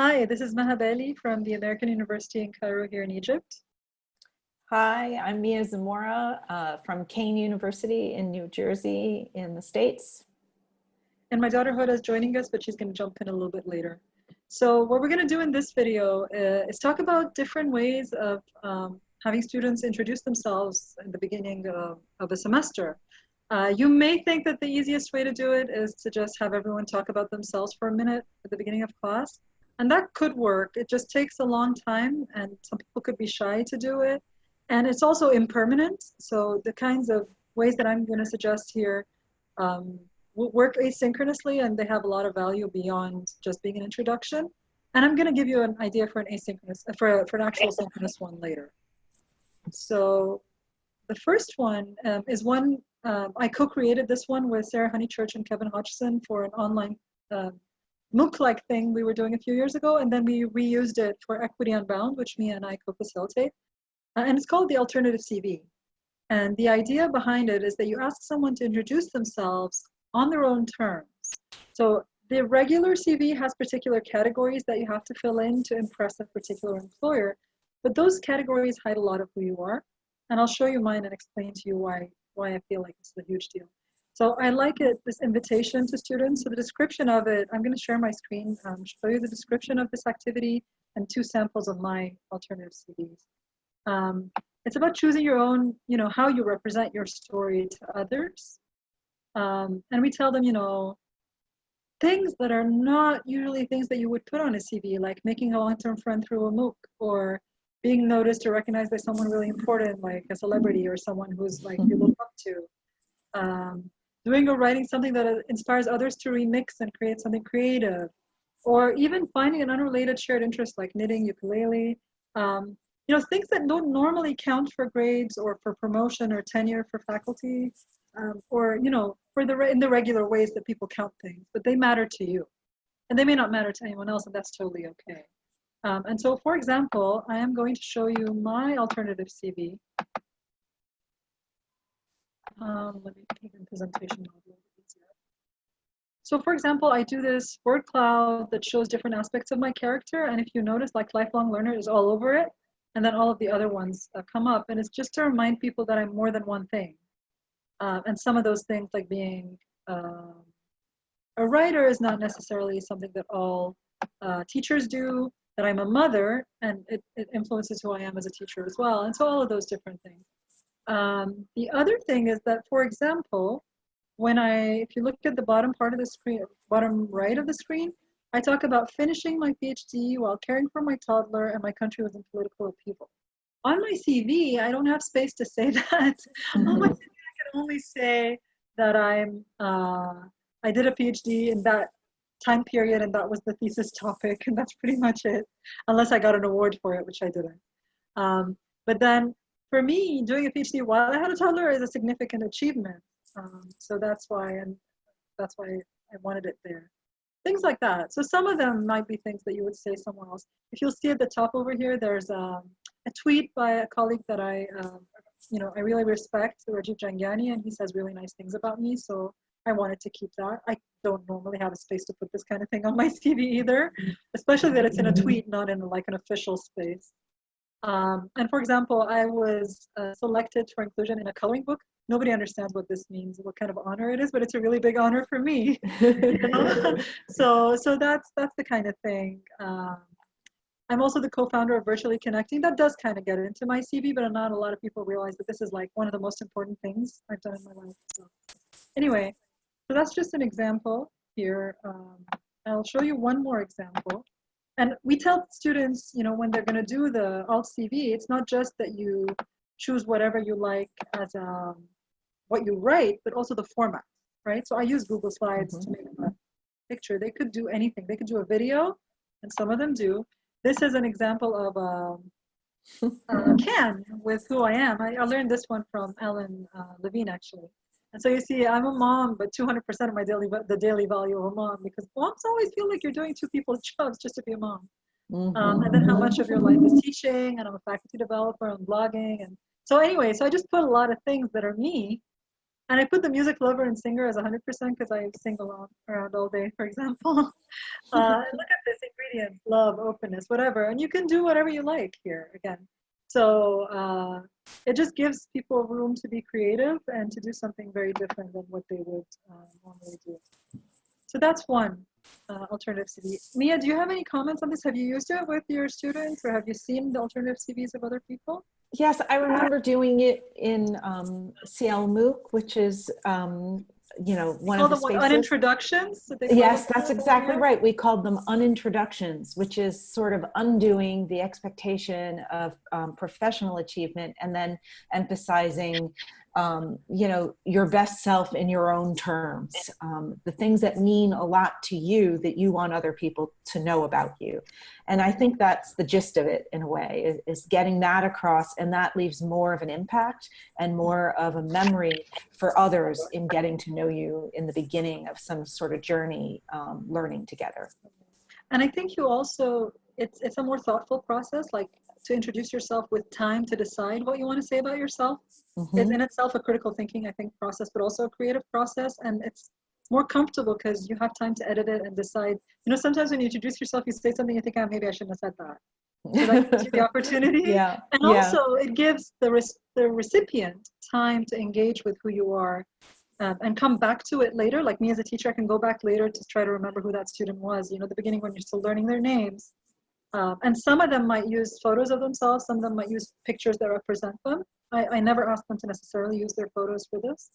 Hi, this is Maha Bali from the American University in Cairo here in Egypt. Hi, I'm Mia Zamora uh, from Kean University in New Jersey in the States. And my daughter Hoda is joining us, but she's going to jump in a little bit later. So what we're going to do in this video uh, is talk about different ways of um, having students introduce themselves in the beginning of, of a semester. Uh, you may think that the easiest way to do it is to just have everyone talk about themselves for a minute at the beginning of class. And that could work. It just takes a long time and some people could be shy to do it. And it's also impermanent. So the kinds of ways that I'm going to suggest here um, work asynchronously and they have a lot of value beyond just being an introduction. And I'm going to give you an idea for an asynchronous, for, for an actual synchronous one later. So the first one um, is one, um, I co-created this one with Sarah Honeychurch and Kevin Hodgson for an online uh, MOOC-like thing we were doing a few years ago, and then we reused it for Equity Unbound, which Mia and I co-facilitate. Uh, and it's called the Alternative CV. And the idea behind it is that you ask someone to introduce themselves on their own terms. So the regular CV has particular categories that you have to fill in to impress a particular employer, but those categories hide a lot of who you are. And I'll show you mine and explain to you why, why I feel like it's a huge deal. So I like it, this invitation to students. So the description of it, I'm gonna share my screen, um, show you the description of this activity and two samples of my alternative CVs. Um, it's about choosing your own, you know, how you represent your story to others. Um, and we tell them, you know, things that are not usually things that you would put on a CV, like making a long-term friend through a MOOC or being noticed or recognized by someone really important, like a celebrity or someone who's like you look up to. Um, doing or writing something that inspires others to remix and create something creative, or even finding an unrelated shared interest like knitting, ukulele, um, you know, things that don't normally count for grades or for promotion or tenure for faculty, um, or, you know, for the in the regular ways that people count things, but they matter to you. And they may not matter to anyone else, and that's totally okay. Um, and so, for example, I am going to show you my alternative CV. Um, let me make a presentation So for example, I do this word cloud that shows different aspects of my character. And if you notice, like lifelong learner is all over it. And then all of the other ones uh, come up. And it's just to remind people that I'm more than one thing. Uh, and some of those things like being um, a writer is not necessarily something that all uh, teachers do, that I'm a mother and it, it influences who I am as a teacher as well. And so all of those different things. Um, the other thing is that, for example, when I, if you look at the bottom part of the screen, bottom right of the screen, I talk about finishing my PhD while caring for my toddler and my country was in political upheaval. On my CV, I don't have space to say that. Mm-hmm. On my CV, I can only say that I'm, uh, I did a PhD in that time period and that was the thesis topic and that's pretty much it, unless I got an award for it, which I didn't. Um, but then for me, doing a PhD while I had a toddler is a significant achievement. Um, so that's why, and that's why I wanted it there. Things like that. So some of them might be things that you would say somewhere else. If you'll see at the top over here, there's um, a tweet by a colleague that I, um, you know, I really respect, Rajiv Jhangiani, and he says really nice things about me. So I wanted to keep that. I don't normally have a space to put this kind of thing on my CV either, especially that it's in a tweet, not in like an official space. Um, and for example, I was uh, selected for inclusion in a coloring book. Nobody understands what this means, what kind of honor it is, but it's a really big honor for me. so, so that's that's the kind of thing. Um, I'm also the co-founder of Virtually Connecting. That does kind of get into my CV, but not a lot of people realize that this is like one of the most important things I've done in my life. So, anyway, so that's just an example here. Um, I'll show you one more example. And we tell students, you know, when they're going to do the alt CV, it's not just that you choose whatever you like as um, what you write, but also the format, right? So I use Google Slides mm -hmm. to make a picture. They could do anything. They could do a video, and some of them do. This is an example of um, uh, can with who I am. I, I learned this one from Alan uh, Levine, actually. And so you see, I'm a mom, but 200% of my daily, the daily value of a mom, because moms always feel like you're doing two people's jobs just to be a mom. Mm-hmm. Um, and then how much of your life is teaching, and I'm a faculty developer and blogging. And so anyway, so I just put a lot of things that are me. And I put the music lover and singer as 100% because I sing along around all day, for example. uh, look at this, radiance, love, openness, whatever. And you can do whatever you like here again. So uh, it just gives people room to be creative and to do something very different than what they would uh, normally do. So that's one uh, alternative CV. Mia, do you have any comments on this? Have you used it with your students or have you seen the alternative CVs of other people? Yes, I remember doing it in um, CL MOOC, which is, um, you know, one of the the spaces. unintroductions? that they call Yes, that's exactly right. We called them unintroductions, which is sort of undoing the expectation of um, professional achievement and then emphasizing, um, you know, your best self in your own terms. Um, the things that mean a lot to you that you want other people to know about you. And I think that's the gist of it in a way, is, is getting that across and that leaves more of an impact and more of a memory for others in getting to know you in the beginning of some sort of journey um, learning together. And I think you also, it's, it's a more thoughtful process, like to introduce yourself with time to decide what you want to say about yourself. It's Mhm. in itself a critical thinking, I think, process, but also a creative process. And it's more comfortable because you have time to edit it and decide. You know, sometimes when you introduce yourself, you say something, you think, oh, maybe I shouldn't have said that. So that gives you the opportunity. yeah. And yeah. also, it gives the, res- the recipient time to engage with who you are um, and come back to it later. Like me as a teacher, I can go back later to try to remember who that student was. You know, the beginning when you're still learning their names. Um, and some of them might use photos of themselves, some of them might use pictures that represent them. I, I never ask them to necessarily use their photos for this.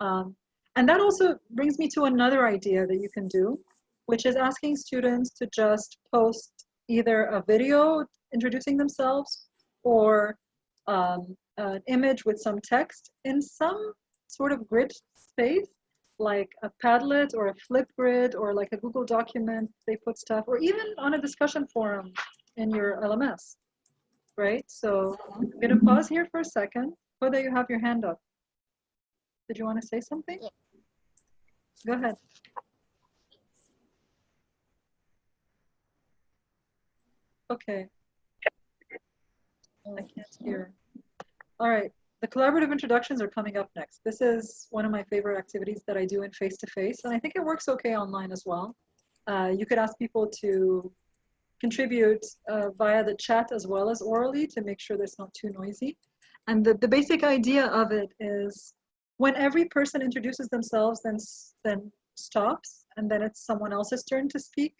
Um, and that also brings me to another idea that you can do, which is asking students to just post either a video introducing themselves or um, an image with some text in some sort of grid space, like a Padlet or a Flipgrid or like a Google document, they put stuff, or even on a discussion forum in your LMS, right? So I'm gonna pause here for a second. Whether you have your hand up. Did you want to say something? Yeah. Go ahead. Okay. I can't hear. All right, the collaborative introductions are coming up next. This is one of my favorite activities that I do in face-to-face, and I think it works okay online as well. Uh, you could ask people to contribute uh, via the chat as well as orally to make sure that it's not too noisy. And the, the basic idea of it is when every person introduces themselves, then, then stops, and then it's someone else's turn to speak.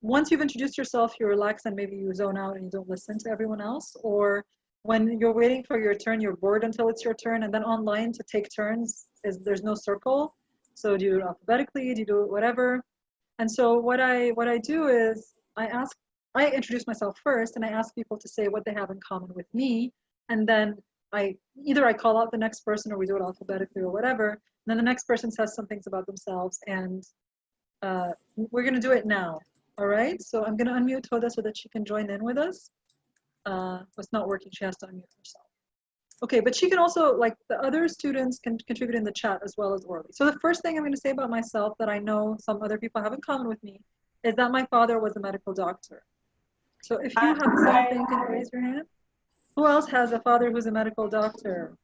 Once you've introduced yourself, you relax and maybe you zone out and you don't listen to everyone else. Or when you're waiting for your turn, you're bored until it's your turn. And then online to take turns is there's no circle. So do it alphabetically? Do you do it whatever? And so what I what I do is I ask I introduce myself first and I ask people to say what they have in common with me. And then I either I call out the next person or we do it alphabetically or whatever. And then the next person says some things about themselves and uh, we're gonna do it now. All right, so I'm gonna unmute Hoda so that she can join in with us. Uh, it's not working, she has to unmute herself. Okay, but she can also, like the other students can contribute in the chat as well as orally. So the first thing I'm gonna say about myself that I know some other people have in common with me is that my father was a medical doctor. So if you have something, can you raise your hand? Who else has a father who's a medical doctor?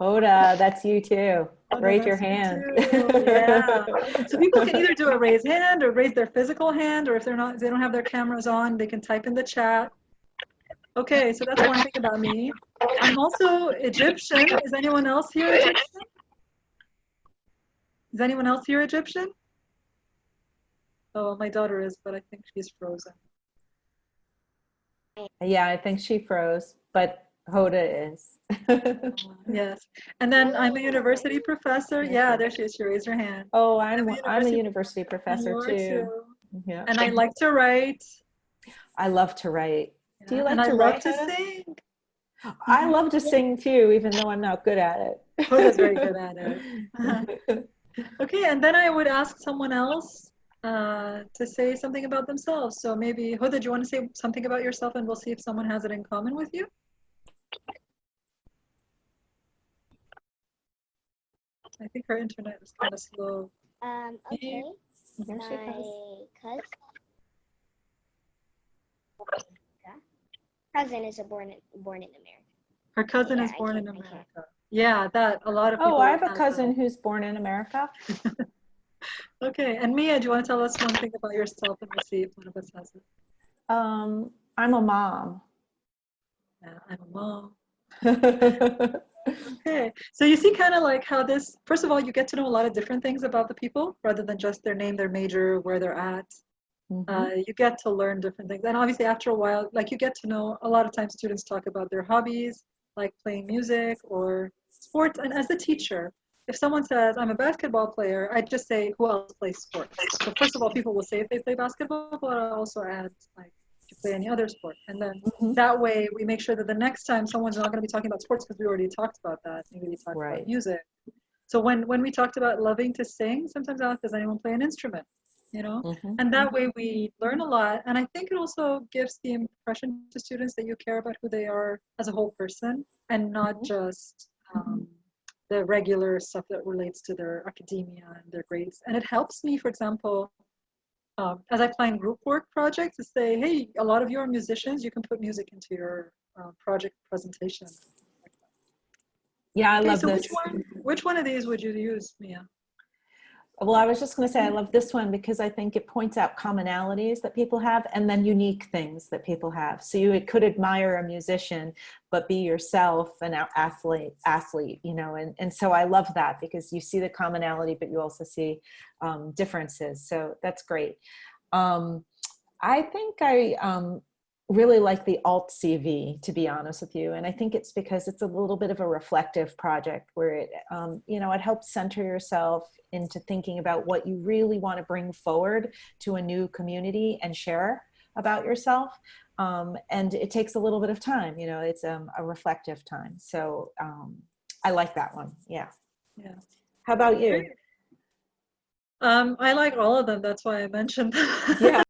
Hoda, that's you too. Oh, Raise your hand. too, yeah. So people can either do a raise hand or raise their physical hand, or if they're not, if they don't have their cameras on, they can type in the chat. Okay, so that's one thing about me. I'm also Egyptian. Is anyone else here Egyptian? Is anyone else here Egyptian? Oh, my daughter is, but I think she's frozen. yeah, I think she froze, but Hoda is. Yes. And then I'm a university professor. Yeah, there she is. She raised her hand. oh, I'm, I'm a I'm a university- university professor are too. Yeah. And I like to write. I love to write. Do you and like I to love write, to sing. I love to sing too, even though I'm not good at it. Hoda's very good at it. Okay, and then I would ask someone else uh, to say something about themselves. So maybe, Hoda, do you want to say something about yourself and we'll see if someone has it in common with you? I think her internet is kind of slow. Um, okay. There My cousin. Cousin is a born born in America. Her cousin Yeah, is born in can- I can. America. Yeah, that a lot of people. Oh, I have a that. cousin who's born in America. Okay, and Mia, do you want to tell us one thing about yourself and we'll see if one of us has it? Um, I'm a mom. Yeah, I'm a mom. Okay, so you see kind of like how this, first of all, you get to know a lot of different things about the people rather than just their name, their major, where they're at. Mhm. Uh, you get to learn different things. And obviously, after a while, like you get to know a lot of times students talk about their hobbies, like playing music or sports. And as a teacher, if someone says, I'm a basketball player, I just say, who else plays sports? So, first of all, people will say if they play basketball, but I also add, like, you play any other sport. And then Mhm. that way, we make sure that the next time someone's not going to be talking about sports because we already talked about that. Maybe we talked Right. about music. So, when, when we talked about loving to sing, sometimes I ask, does anyone play an instrument? You know? Mhm. And that way we learn a lot. And I think it also gives the impression to students that you care about who they are as a whole person and not Mhm. just um, the regular stuff that relates to their academia and their grades. And it helps me, for example, um, as I plan group work projects, to say, hey, a lot of you are musicians, you can put music into your uh, project presentation. Yeah, I Okay, love so this. which one, which one of these would you use, Mia? Well, I was just going to say I love this one because I think it points out commonalities that people have and then unique things that people have. So you could admire a musician, but be yourself an athlete, athlete, you know, and, and so I love that because you see the commonality, but you also see um, differences. So that's great. Um, I think I um, really like the alt CV, to be honest with you. And I think it's because it's a little bit of a reflective project where it, um, you know, it helps center yourself into thinking about what you really want to bring forward to a new community and share about yourself. Um, and it takes a little bit of time, you know, it's um, a reflective time. So um, I like that one. Yeah. Yeah. How about you? Um, I like all of them. That's why I mentioned them. Yeah.